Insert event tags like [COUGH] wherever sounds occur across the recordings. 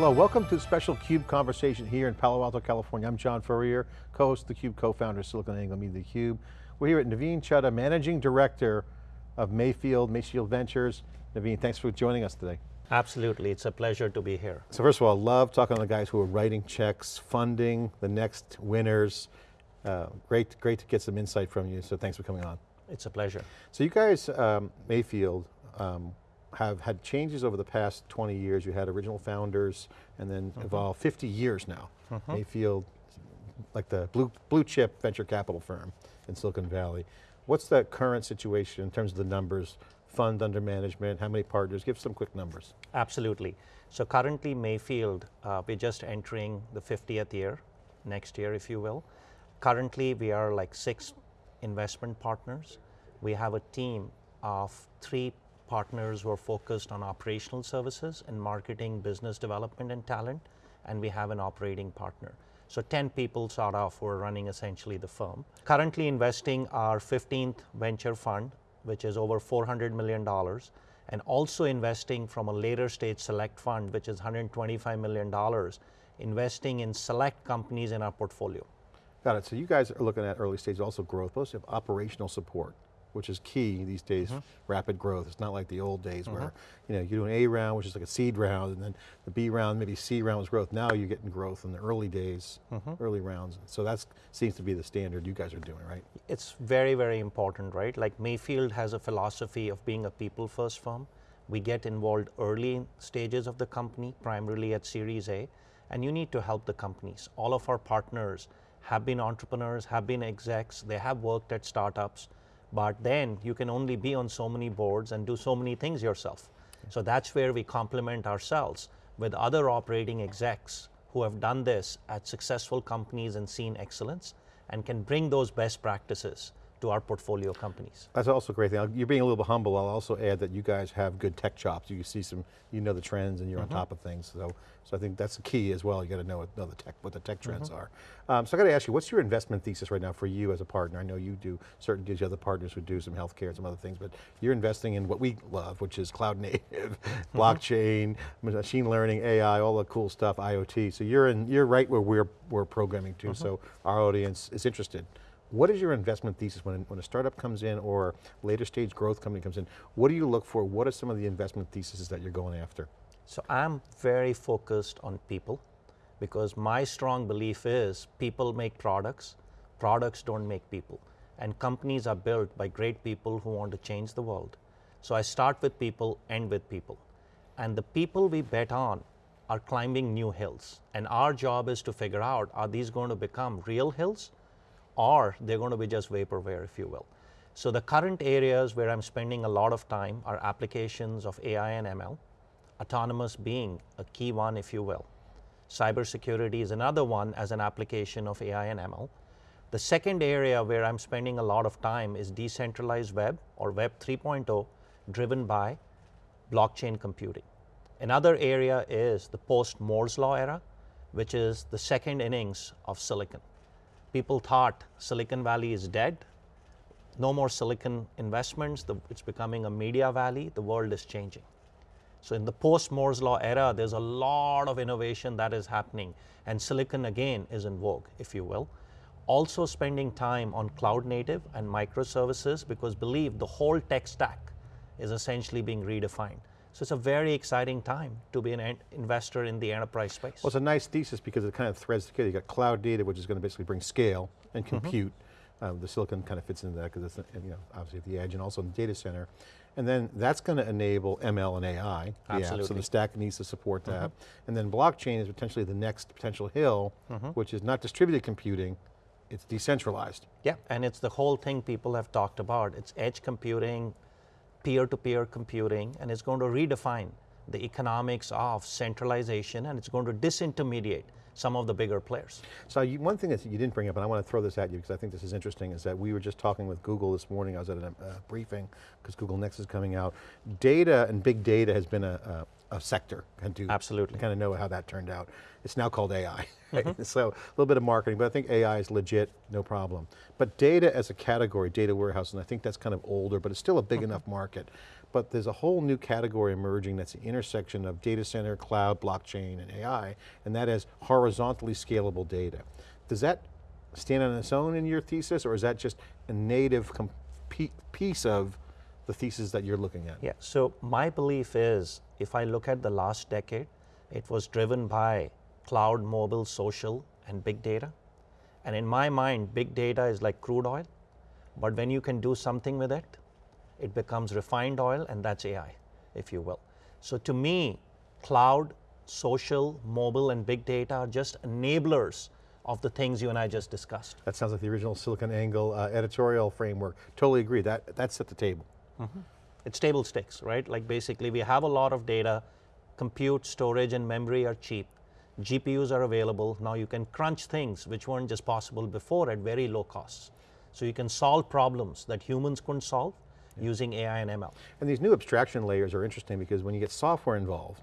Hello, welcome to the special CUBE conversation here in Palo Alto, California. I'm John Furrier, co-host of theCUBE, co-founder of SiliconANGLE Media theCUBE. We're here at Navin Chaddha, Managing Director of Mayfield, Mayfield Ventures. Navin, thanks for joining us today. Absolutely, it's a pleasure to be here. So first of all, love talking to the guys who are writing checks, funding the next winners. Uh, great, great to get some insight from you, so thanks for coming on. It's a pleasure. So you guys, um, Mayfield, um, have had changes over the past 20 years. You had original founders and then mm -hmm. evolved 50 years now. Mm -hmm. Mayfield, like the blue, blue chip venture capital firm in Silicon Valley. What's the current situation in terms of the numbers, fund under management, how many partners? Give some quick numbers. Absolutely. So currently Mayfield, uh, we're just entering the 50th year, next year if you will. Currently we are like six investment partners. We have a team of three partners who are focused on operational services and marketing, business development and talent, and we have an operating partner. So 10 people sort of who are running essentially the firm. Currently investing our 15th venture fund, which is over $400 million, and also investing from a later stage select fund, which is $125 million, investing in select companies in our portfolio. Got it, so you guys are looking at early stage also growth, plus you have operational support which is key these days, mm -hmm. rapid growth. It's not like the old days mm -hmm. where you know, you do an A round, which is like a seed round, and then the B round, maybe C round was growth. Now you're getting growth in the early days, mm -hmm. early rounds. So that seems to be the standard you guys are doing, right? It's very, very important, right? Like Mayfield has a philosophy of being a people first firm. We get involved early stages of the company, primarily at Series A, and you need to help the companies. All of our partners have been entrepreneurs, have been execs, they have worked at startups, but then you can only be on so many boards and do so many things yourself. So that's where we complement ourselves with other operating execs who have done this at successful companies and seen excellence and can bring those best practices to our portfolio companies. That's also a great thing. You're being a little bit humble. I'll also add that you guys have good tech chops. You see some, you know the trends and you're mm -hmm. on mm-hmm. top of things. So, so I think that's the key as well. You got to know, know the tech, what the tech trends mm -hmm. are. Um, so I got to ask you, what's your investment thesis right now for you as a partner? I know you do certain deals, other partners who do some healthcare and some other things, but you're investing in what we love, which is cloud native, [LAUGHS] mm-hmm. blockchain, machine learning, AI, all the cool stuff, IoT. So you're in, you're right where we're, we're programming to, mm-hmm. so our audience is interested. What is your investment thesis when, when a startup comes in or later stage growth company comes in? What do you look for? What are some of the investment theses that you're going after? So I'm very focused on people because my strong belief is people make products, products don't make people. And companies are built by great people who want to change the world. So I start with people, end with people. And the people we bet on are climbing new hills. And our job is to figure out, are these going to become real hills or they're going to be just vaporware, if you will. So the current areas where I'm spending a lot of time are applications of AI and ML, autonomous being a key one, if you will. Cybersecurity is another one as an application of AI and ML. The second area where I'm spending a lot of time is decentralized web or Web 3.0 driven by blockchain computing. Another area is the post Moore's Law era, which is the second innings of silicon. People thought Silicon Valley is dead. No more silicon investments. The, it's becoming a media valley. The world is changing. So in the post Moore's Law era, there's a lot of innovation that is happening. And silicon again is in vogue, if you will. Also spending time on cloud native and microservices because believe the whole tech stack is essentially being redefined. So it's a very exciting time to be an investor in the enterprise space. Well, it's a nice thesis because it kind of threads together. You got cloud data, which is going to basically bring scale and mm-hmm. compute. Mm -hmm. the silicon kind of fits into that because it's you know obviously at the edge and also in the data center. And then that's going to enable ML and AI. Absolutely. so the stack needs to support that. Mm -hmm. And then blockchain is potentially the next potential hill, mm -hmm. which is not distributed computing, it's decentralized. Yeah, and it's the whole thing people have talked about. It's edge computing, peer-to-peer -peer computing, and it's going to redefine the economics of centralization, and it's going to disintermediate some of the bigger players. So you, one thing that you didn't bring up, and I want to throw this at you because I think this is interesting, is that we were just talking with Google this morning, I was at a briefing, because Google Next is coming out. Data and big data has been a, a sector and to Absolutely. kind of know how that turned out. It's now called AI. right? Mm-hmm. [LAUGHS] So a little bit of marketing, but I think AI is legit, no problem. But data as a category, data warehouse, and I think that's kind of older, but it's still a big mm-hmm. enough market. But there's a whole new category emerging that's the intersection of data center, cloud, blockchain, and AI, and that is horizontally scalable data. Does that stand on its own in your thesis, or is that just a native piece of the thesis that you're looking at? Yeah, so my belief is if I look at the last decade, it was driven by cloud, mobile, social, and big data. And in my mind, big data is like crude oil, but when you can do something with it, it becomes refined oil, and that's AI, if you will. So to me, cloud, social, mobile, and big data are just enablers of the things you and I just discussed. That sounds like the original SiliconANGLE uh, editorial framework. Totally agree, that, that's at the table. It's table stakes, right? Like basically, we have a lot of data, compute, storage, and memory are cheap. GPUs are available. Now you can crunch things which weren't just possible before at very low costs. So you can solve problems that humans couldn't solve using AI and ML. And these new abstraction layers are interesting because when you get software involved,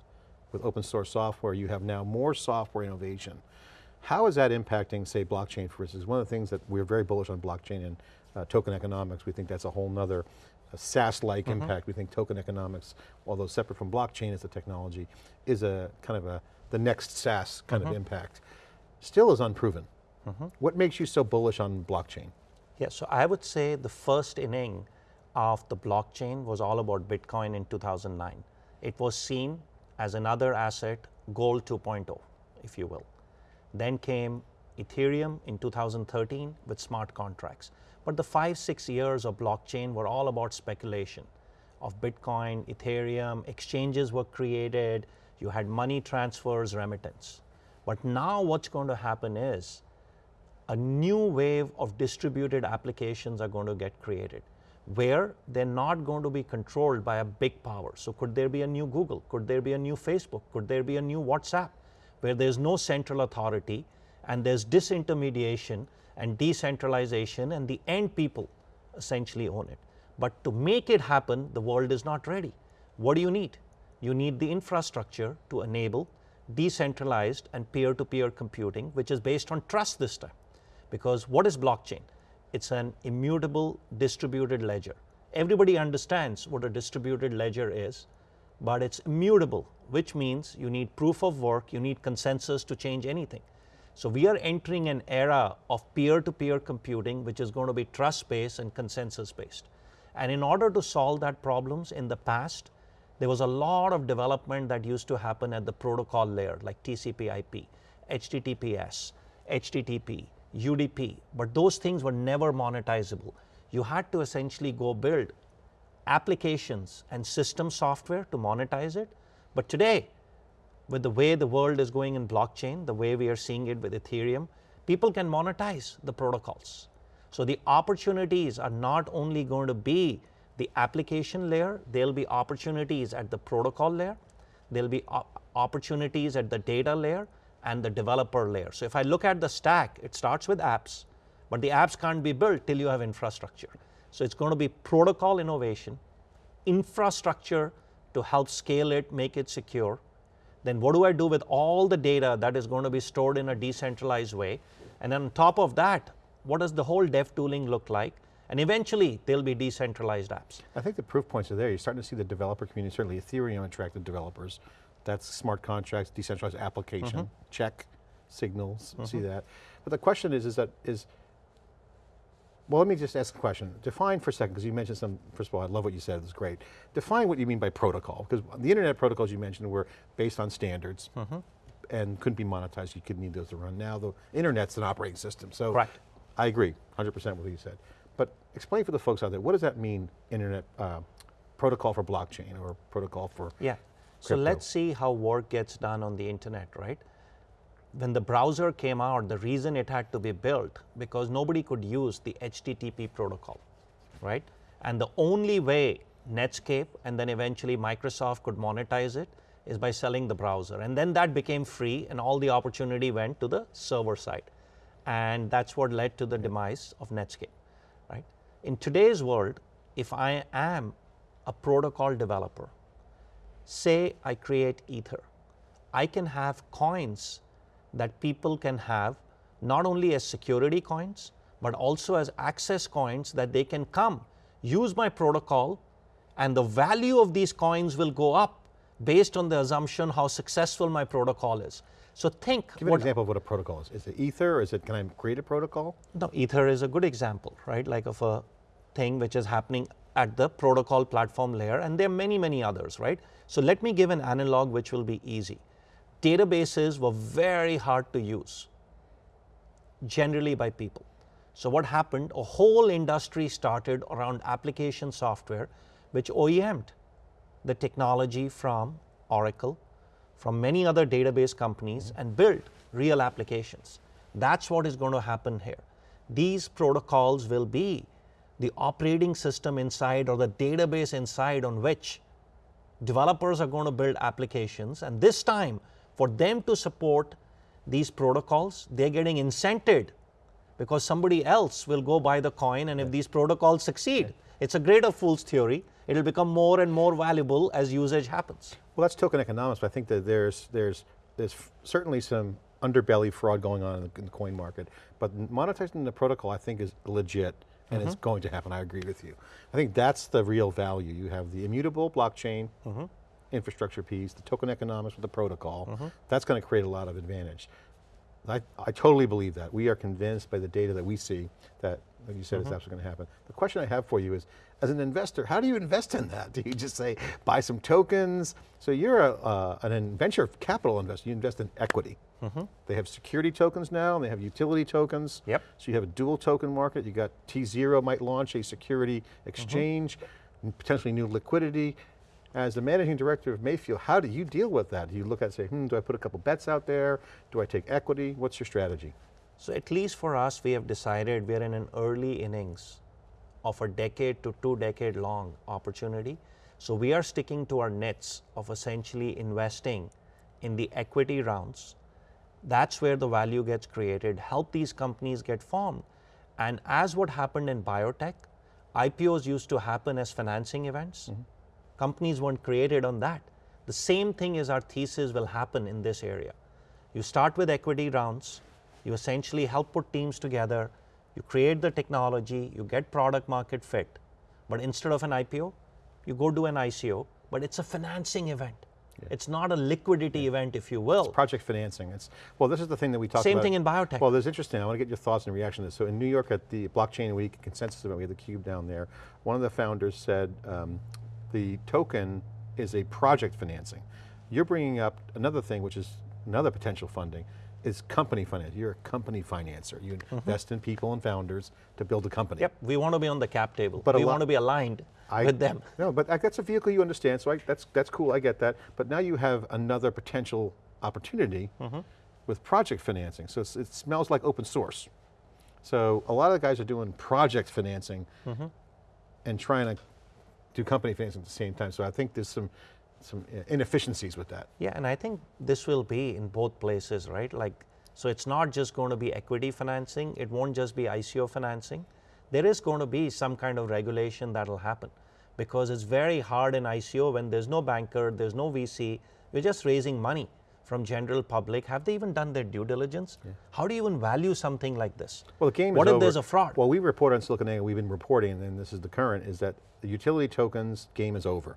with open source software, you have now more software innovation. How is that impacting, say, blockchain, for instance? One of the things that we're very bullish on blockchain and uh, token economics, we think that's a whole nother uh, SaaS-like impact. We think token economics, although separate from blockchain as a technology, is a kind of a, the next SaaS kind of impact. Still is unproven. What makes you so bullish on blockchain? Yeah, so I would say the first inning of the blockchain was all about Bitcoin in 2009. It was seen as another asset, gold 2.0, if you will. Then came Ethereum in 2013 with smart contracts. But the five, six years of blockchain were all about speculation of Bitcoin, Ethereum, exchanges were created, you had money transfers, remittance. But now what's going to happen is a new wave of distributed applications are going to get created where they're not going to be controlled by a big power. So could there be a new Google? Could there be a new Facebook? Could there be a new WhatsApp where there's no central authority and there's disintermediation and decentralization and the end people essentially own it. But to make it happen, the world is not ready. What do you need? You need the infrastructure to enable decentralized and peer-to-peer computing, which is based on trust this time. Because what is blockchain? It's an immutable distributed ledger. Everybody understands what a distributed ledger is, but it's immutable, which means you need proof of work, you need consensus to change anything. So we are entering an era of peer-to-peer computing, which is going to be trust-based and consensus-based. And in order to solve that problems in the past, there was a lot of development that used to happen at the protocol layer, like TCP/IP, HTTPS, HTTP, UDP, but those things were never monetizable. You had to essentially go build applications and system software to monetize it. But today, with the way the world is going in blockchain, the way we are seeing it with Ethereum, people can monetize the protocols. So the opportunities are not only going to be the application layer, there'll be opportunities at the protocol layer, there'll be opportunities at the data layer and the developer layer. So if I look at the stack, it starts with apps, but the apps can't be built till you have infrastructure. So it's going to be protocol innovation, infrastructure to help scale it, make it secure. Then what do I do with all the data that is going to be stored in a decentralized way? And then on top of that, what does the whole dev tooling look like? And eventually, there'll be decentralized apps. I think the proof points are there. You're starting to see the developer community, certainly Ethereum attracted developers. That's smart contracts, decentralized application, mm-hmm. check, signals, see mm-hmm. that. But the question is, is that, is, well, let me just ask a question. Define for a second, because you mentioned some, first of all, I love what you said, it was great. Define what you mean by protocol, because the internet protocols you mentioned were based on standards and couldn't be monetized, you couldn't need those to run. Now the internet's an operating system, so. Correct. I agree, 100% with what you said. But explain for the folks out there, what does that mean, internet, uh, protocol for blockchain or protocol for Yeah. So let's see how work gets done on the internet, right? When the browser came out, the reason it had to be built because nobody could use the HTTP protocol, right? And the only way Netscape and then eventually Microsoft could monetize it is by selling the browser. And then that became free and all the opportunity went to the server side. And that's what led to the demise of Netscape, right? In today's world, if I am a protocol developer, say I create Ether, I can have coins that people can have not only as security coins, but also as access coins that they can come, use my protocol, and the value of these coins will go up based on the assumption how successful my protocol is. So think Give me an example of what a protocol is. Is it Ether? or Is it, can I create a protocol? No, Ether is a good example, right? Like of a thing which is happening at the protocol platform layer, and there are many, many others, right? So let me give an analog which will be easy. Databases were very hard to use, generally by people. So what happened? A whole industry started around application software, which OEM'd the technology from Oracle, from many other database companies, mm-hmm. and built real applications. That's what is going to happen here. These protocols will be the operating system inside or the database inside on which developers are going to build applications. And this time, for them to support these protocols, they're getting incented because somebody else will go buy the coin. And if these protocols succeed, it's a greater fool's theory. It'll become more and more valuable as usage happens. Well, that's token economics, but I think that there's, there's, there's certainly some underbelly fraud going on in the, in the coin market, but monetizing the protocol I think is legit and it's mm-hmm. going to happen, I agree with you. I think that's the real value. You have the immutable blockchain mm-hmm. Infrastructure piece, the token economics with the protocol, mm-hmm. that's going to create a lot of advantage. I, I totally believe that. We are convinced by the data that we see that, like you said, it's mm-hmm. absolutely going to happen. The question I have for you is, as an investor, how do you invest in that? [LAUGHS] Do you just say, buy some tokens? So you're a, uh, an venture capital investor, you invest in equity. Mm-hmm. They have security tokens now, and they have utility tokens. Yep. So you have a dual token market, you got tZERO might launch a security exchange, and potentially new liquidity. As the managing director of Mayfield, how do you deal with that? Do you look at and say, hmm, do I put a couple bets out there? Do I take equity? What's your strategy? So at least for us, we have decided we're in an early innings of a decade to two decade long opportunity. So we are sticking to our nets of essentially investing in the equity rounds. That's where the value gets created, help these companies get formed. And as what happened in biotech, IPOs used to happen as financing events. Companies weren't created on that. The same thing is our thesis will happen in this area. You start with equity rounds, you essentially help put teams together, you create the technology, you get product market fit. But instead of an IPO, you go do an ICO, but it's a financing event. It's not a liquidity event, if you will. It's Project financing, it's, well this is the thing that we talked Same about. thing in biotech. Well, there's interesting, I want to get your thoughts and reaction to this. So in New York at the Blockchain Week Consensus event, we had the cube down there. One of the founders said um, the token is a project financing. You're bringing up another thing, which is another potential funding, is company finance. You're a company financer. You invest in people and founders to build a company. Yep, we want to be on the cap table. But we want to be aligned I- with them. [LAUGHS] No, but that's a vehicle you understand, so I, that's, that's cool, I get that. But now you have another potential opportunity Mm-hmm. with project financing. So it smells like open source. So a lot of the guys are doing project financing Mm-hmm. and trying to do company financing at the same time. So I think there's some, some uh, inefficiencies with that. Yeah, and I think this will be in both places, right? Like, so it's not just going to be equity financing, it won't just be ICO financing. There is going to be some kind of regulation that'll happen because it's very hard in ICO when there's no banker, there's no VC, you're just raising money from general public. Have they even done their due diligence? How do you even value something like this? Well, the game What is if over. there's a fraud? Well, we report on SiliconANGLE, we've been reporting, and this is the current, is that the utility tokens game is over.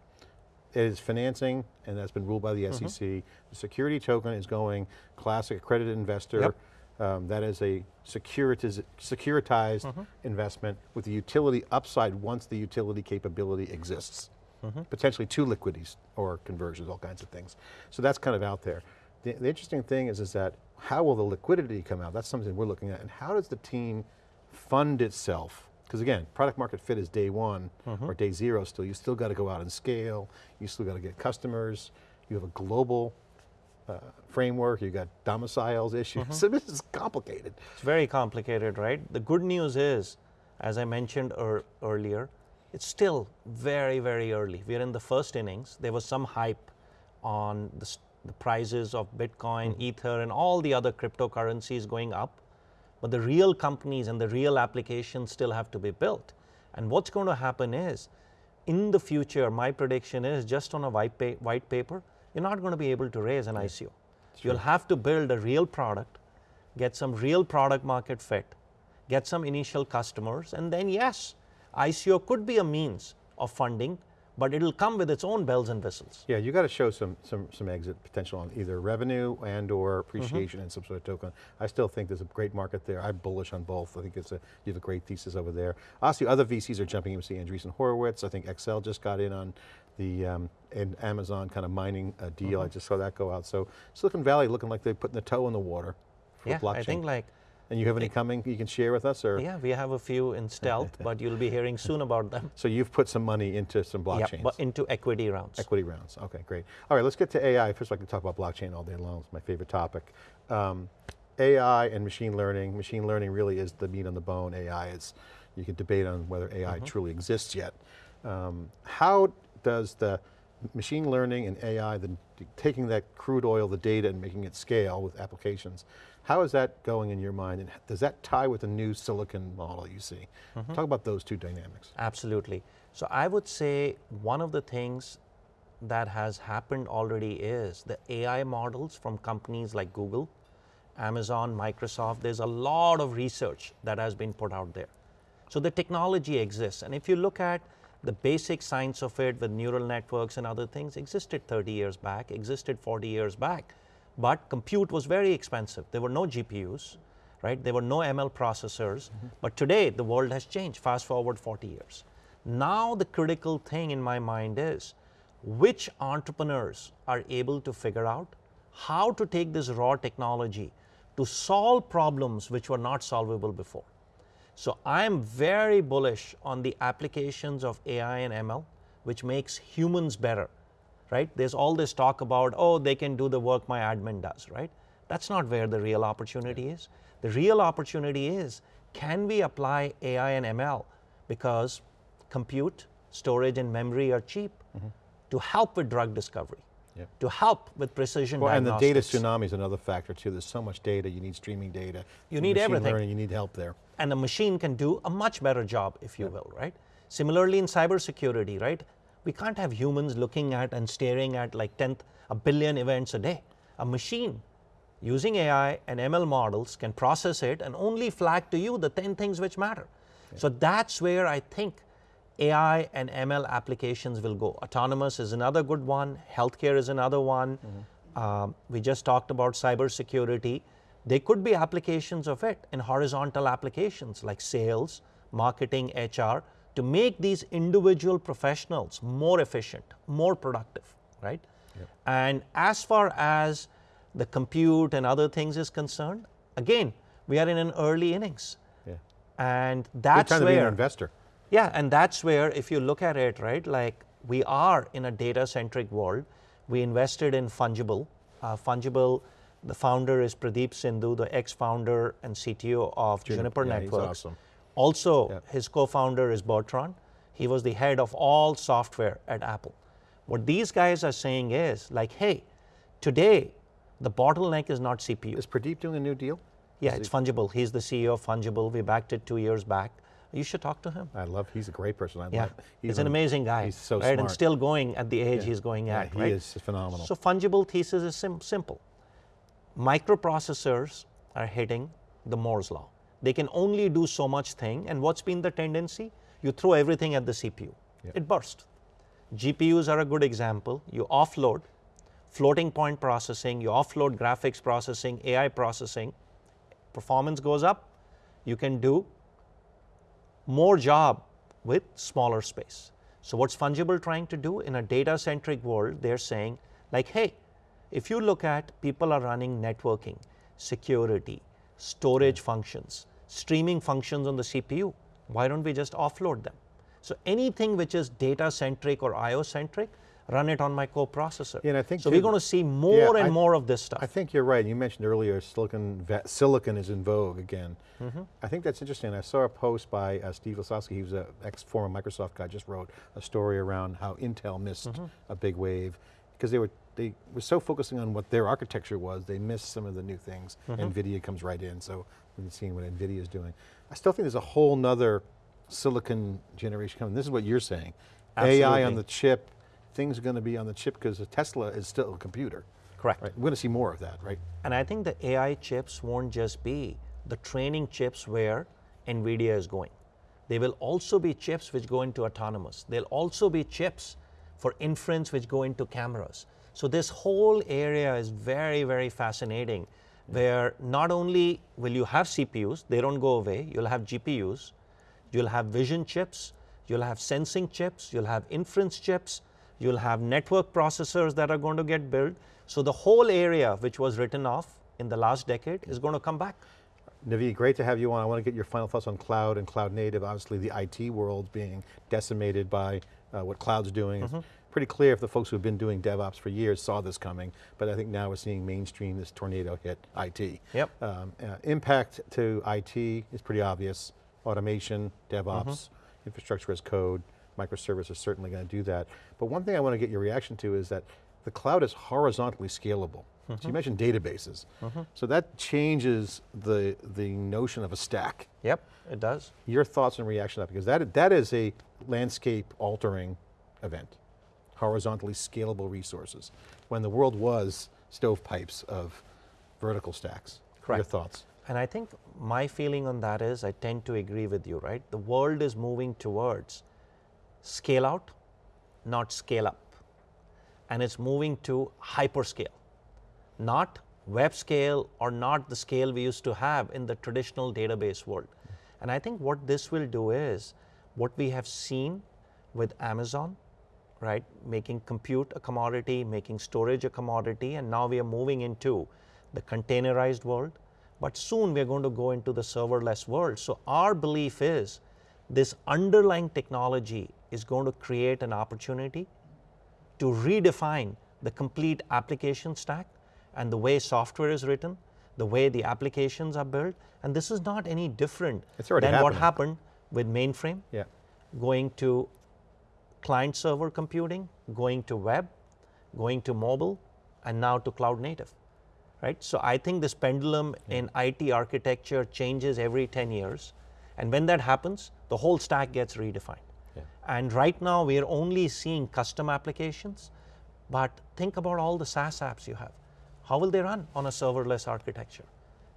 It is financing, and that's been ruled by the. SEC. The security token is going classic accredited investor. Yep. Um, that is a securitiz securitized Mm-hmm. investment with the utility upside once the utility capability exists. Mm-hmm. Potentially two liquidities or conversions, all kinds of things. So that's kind of out there. The, the interesting thing is, is that how will the liquidity come out? That's something we're looking at. And how does the team fund itself? Because again, product market fit is day one Mm-hmm. or day zero still. You still got to go out and scale. You still got to get customers. You have a global uh, framework. You got domiciles issues. Mm-hmm. [LAUGHS] So this is complicated. It's very complicated, right? The good news is, as I mentioned ear- earlier, it's still very, very early. We're in the first innings. There was some hype on the, the prices of Bitcoin, mm-hmm. Ether, and all the other cryptocurrencies going up. But the real companies and the real applications still have to be built. And what's going to happen is, in the future, my prediction is just on a white, pa white paper, you're not going to be able to raise an ICO. You'll have to build a real product, get some real product market fit, get some initial customers, and then yes, ICO could be a means of funding, but it'll come with its own bells and whistles. Yeah, you got to show some, some, some exit potential on either revenue and or appreciation and some sort of token. I still think there's a great market there. I'm bullish on both. I think it's a, you have a great thesis over there. Obviously other VCs are jumping in, we see Andreessen Horowitz, I think Accel just got in on the um, and Amazon kind of mining a deal. I just saw that go out. So Silicon Valley looking like they're putting the toe in the water for Yeah, blockchain. I think like, and you have any coming you can share with us or? yeah, we have a few in [LAUGHS] stealth, but you'll be hearing soon about them. So you've put some money into some Yeah, blockchains. but into equity rounds. Equity rounds, okay, great. All right, let's get to AI. First, I can talk about blockchain all day long, it's my favorite topic. Um, AI and machine learning, machine learning really is the meat on the bone, AI is, you can debate on whether AI truly exists yet. Um, how does the machine learning and AI, the, taking that crude oil, the data and making it scale with applications, how is that going in your mind and does that tie with the new silicon model you see? Mm-hmm. Talk about those two dynamics. Absolutely. So I would say one of the things that has happened already is the AI models from companies like Google, Amazon, Microsoft, there's a lot of research that has been put out there. So the technology exists. And if you look at the basic science of it with neural networks and other things existed 30 years back, existed 40 years back, but compute was very expensive. There were no GPUs, right? There were no ML processors, mm-hmm. but today the world has changed, fast forward 40 years. Now the critical thing in my mind is which entrepreneurs are able to figure out how to take this raw technology to solve problems which were not solvable before. So I am very bullish on the applications of AI and ML, which makes humans better, right? There's all this talk about, oh, they can do the work my admin does, right? That's not where the real opportunity is. The real opportunity is, can we apply AI and ML because compute, storage, and memory are cheap mm-hmm. to help with drug discovery, Yep. to help with precision Well, and the data tsunami is another factor too. There's so much data, you need streaming data. You need everything. learning, you need help there. and a machine can do a much better job, if you will, right? Similarly, in cybersecurity, right? We can't have humans looking at and staring at like 10th, a billion events a day. A machine using AI and ML models can process it and only flag to you the 10 things which matter. So that's where I think AI and ML applications will go. Autonomous is another good one, healthcare is another one. Um, we just talked about cybersecurity. There could be applications of it in horizontal applications like sales, marketing, HR to make these individual professionals more efficient, more productive, right? And as far as the compute and other things is concerned, again, we are in an early innings. Yeah. And Good that's time to be an where investor. yeah, and that's where, if you look at it, right, like we are in a data centric world. We invested in Fungible. Uh, Fungible, the founder is Pradeep Sindhu, the ex founder and CTO of Juniper, yeah, he's Networks. awesome. Also, Yep. his co founder is Bertrand. He was the head of all software at Apple. What these guys are saying is like, hey, today the bottleneck is not CPU. Is Pradeep doing a new deal? yeah, it's Fungible. He's the CEO of Fungible. We backed it two years back. You should talk to him. I love, he's a great person. I Yeah, love he's an amazing guy. He's so right? smart. And still going at the age Yeah. he's going Yeah, at, he right? is phenomenal. So fungible thesis is sim- simple. Microprocessors are hitting the Moore's law. They can only do so much thing, and what's been the tendency? You throw everything at the CPU. It bursts. GPUs are a good example. You offload floating point processing, you offload graphics processing, AI processing, performance goes up. You can do more job with smaller space. So what's Fungible trying to do in a data centric world, they're saying like, hey, if you look at people are running networking, security, storage functions, streaming functions on the CPU, why don't we just offload them? So anything which is data centric or IO centric, run it on my coprocessor. Yeah, and I think so too- we're going to see more and I- more of this stuff. I think you're right. You mentioned earlier silicon, silicon is in vogue again. Mm-hmm. I think that's interesting. I saw a post by uh, Steve Lasowski, he was an ex-former Microsoft guy, just wrote a story around how Intel missed Mm-hmm. a big wave because they were, they were so focusing on what their architecture was, they missed some of the new things. Mm-hmm. NVIDIA comes right in, so we've seen what NVIDIA is doing. I still think there's a whole nother silicon generation coming. This is what you're saying. AI on the chip, things are going to be on the chip because Tesla is still a computer. Correct. Right? We're going to see more of that, right? And I think the AI chips won't just be the training chips where NVIDIA is going. They will also be chips which go into autonomous. They'll also be chips for inference which go into cameras. So this whole area is very, very fascinating where not only will you have CPUs, they don't go away, you'll have GPUs, you'll have vision chips, you'll have sensing chips, you'll have inference chips, you'll have network processors that are going to get built. So the whole area which was written off in the last decade is going to come back. Navin, great to have you on. I want to get your final thoughts on cloud and cloud native. Obviously the IT world being decimated by uh, what cloud's doing. It's pretty clear if the folks who've been doing DevOps for years saw this coming, but I think now we're seeing mainstream this tornado hit IT. Yep. Um, uh, impact to IT is pretty obvious. Automation, DevOps, infrastructure as code, microservices are certainly going to do that. But one thing I want to get your reaction to is that the cloud is horizontally scalable. So you mentioned databases. So that changes the, the notion of a stack. Yep, it does. Your thoughts and reaction to that, because that, that is a landscape altering event. Horizontally scalable resources. When the world was stovepipes of vertical stacks. Your Correct. thoughts? And I think my feeling on that is I tend to agree with you, right? The world is moving towards scale out, not scale up. And it's moving to hyperscale, not web scale or not the scale we used to have in the traditional database world. And I think what this will do is what we have seen with Amazon, right? Making compute a commodity, making storage a commodity, and now we are moving into the containerized world. But soon we are going to go into the serverless world. So our belief is this underlying technology is going to create an opportunity to redefine the complete application stack and the way software is written, the way the applications are built. And this is not any different than what happened with mainframe Yeah. going to client server computing, going to web, going to mobile, and now to cloud native. Right? So I think this pendulum in IT architecture changes every 10 years. And when that happens, the whole stack gets redefined. Yeah. And right now we are only seeing custom applications, but think about all the SaaS apps you have. How will they run on a serverless architecture?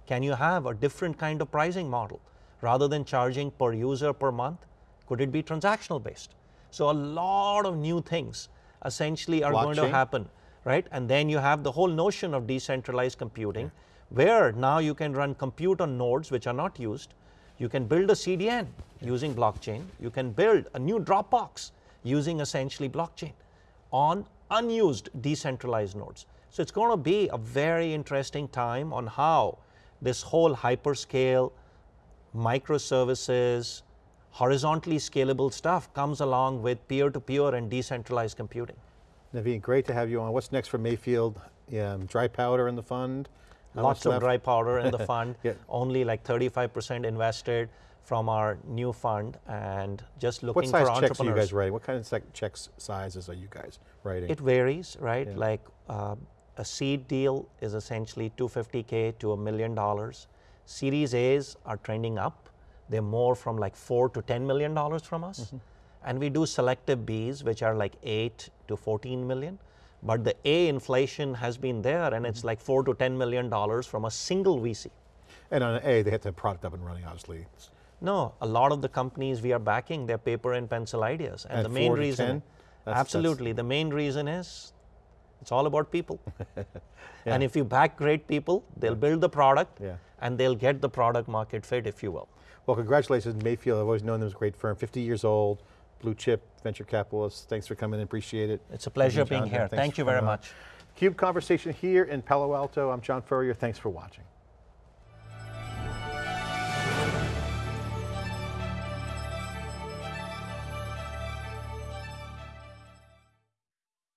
Can you have a different kind of pricing model? Rather than charging per user per month, could it be transactional based? So a lot of new things essentially are going to happen, right? And then you have the whole notion of decentralized computing, where now you can run compute on nodes which are not used. You can build a CDN using blockchain. You can build a new Dropbox using essentially blockchain on unused decentralized nodes. So it's going to be a very interesting time on how this whole hyperscale, microservices, horizontally scalable stuff comes along with peer-to-peer and decentralized computing. Navin, great to have you on. What's next for Mayfield? Um, dry powder in the fund? How Lots of left? dry powder in the [LAUGHS] fund, Yeah. only like 35% invested from our new fund and just looking for entrepreneurs. What size checks are you guys writing? What kind of checks sizes are you guys writing? It varies, right? Yeah. Like uh, a seed deal is essentially 250K to a million dollars. Series A's are trending up. They're more from like four to 10 million dollars from us. Mm-hmm. And we do selective B's, which are like eight to 14 million. But the A inflation has been there and Mm-hmm. it's like four to 10 million dollars from a single VC. and on an A, they have to have product up and running, obviously. No, a lot of the companies we are backing, they're paper and pencil ideas. And At the main reason, 10? That's- that's- absolutely, the main reason is it's all about people. [LAUGHS] And if you back great people, they'll build the product Yeah. and they'll get the product market fit, if you will. Well, congratulations, Mayfield. I've always known them as a great firm. 50 years old, blue chip, venture capitalists. Thanks for coming in, appreciate it. It's a pleasure being here. thanks Thank you very coming on. much. CUBE Conversation here in Palo Alto. I'm John Furrier. Thanks for watching.